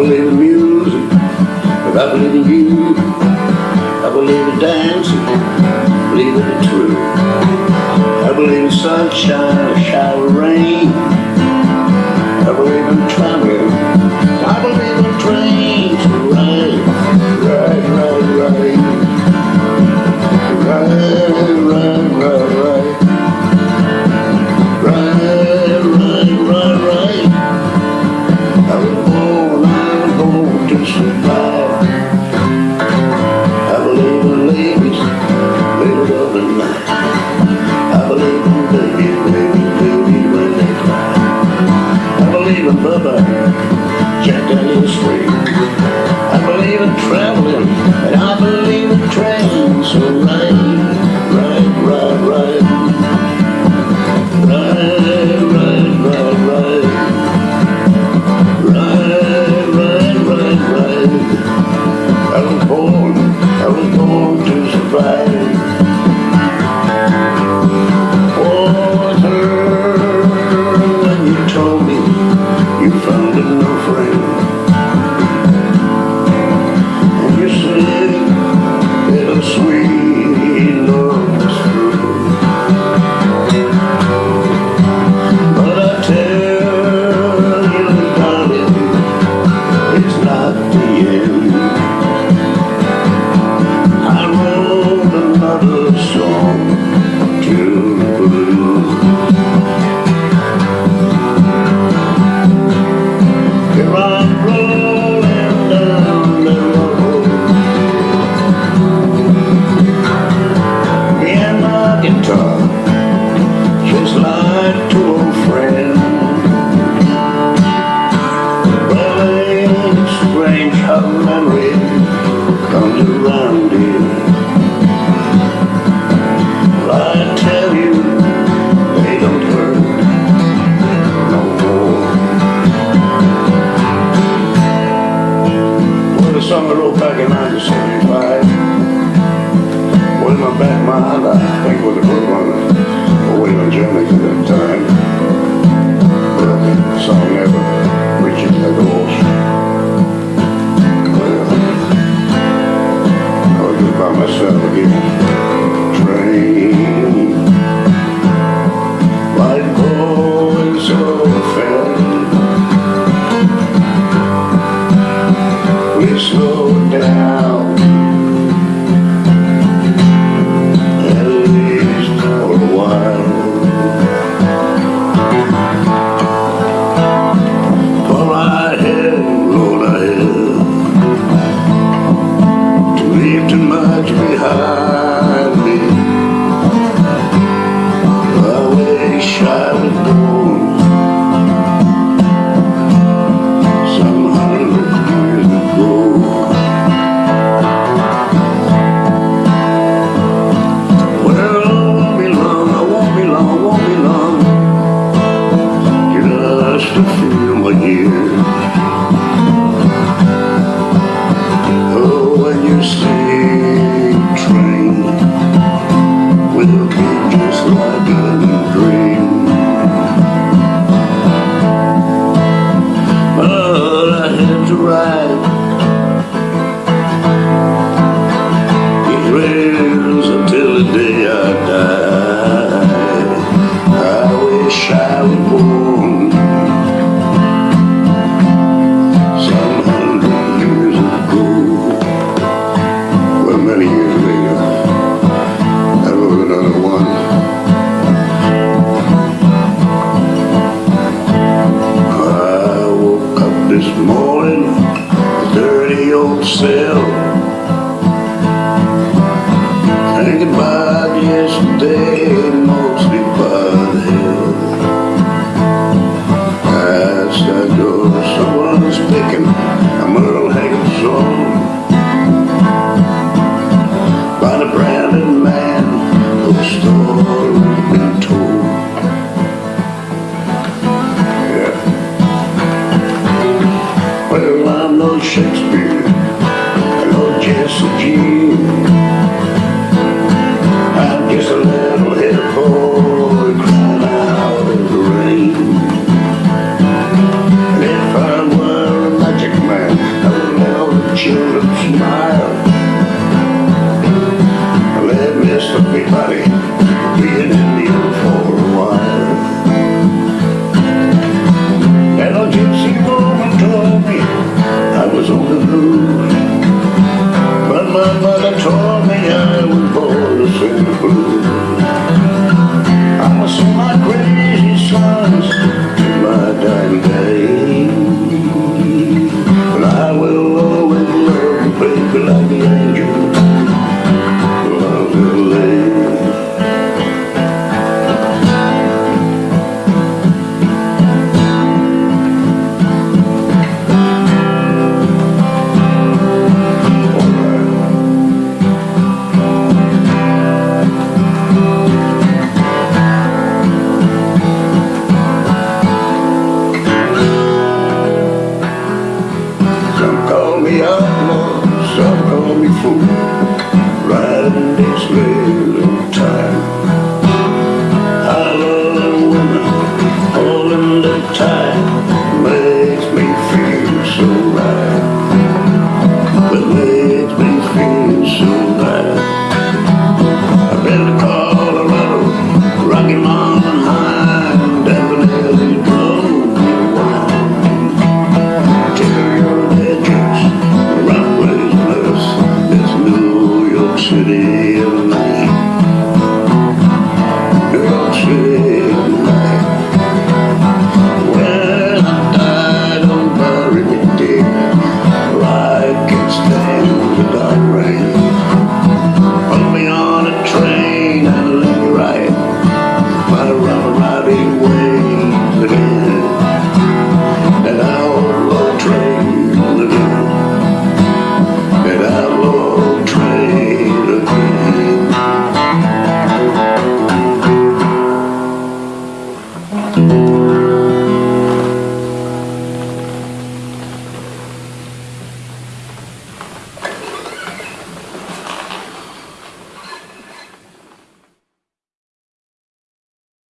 believe in music, but I believe in you. I believe in dancing, believe in the truth. I believe in sunshine, a shower, rain. I believe in traveling, I believe in trains to ride. traveling, I believe the trains. will ride, ride, ride, ride, right, right, right, right, right, it's not the end. a little back in 1975. Well, my back mind, I think it was a good one way on Germany at that time. But the song never reaches the doors. Well, I was just by myself again. Train. Light slow. da you.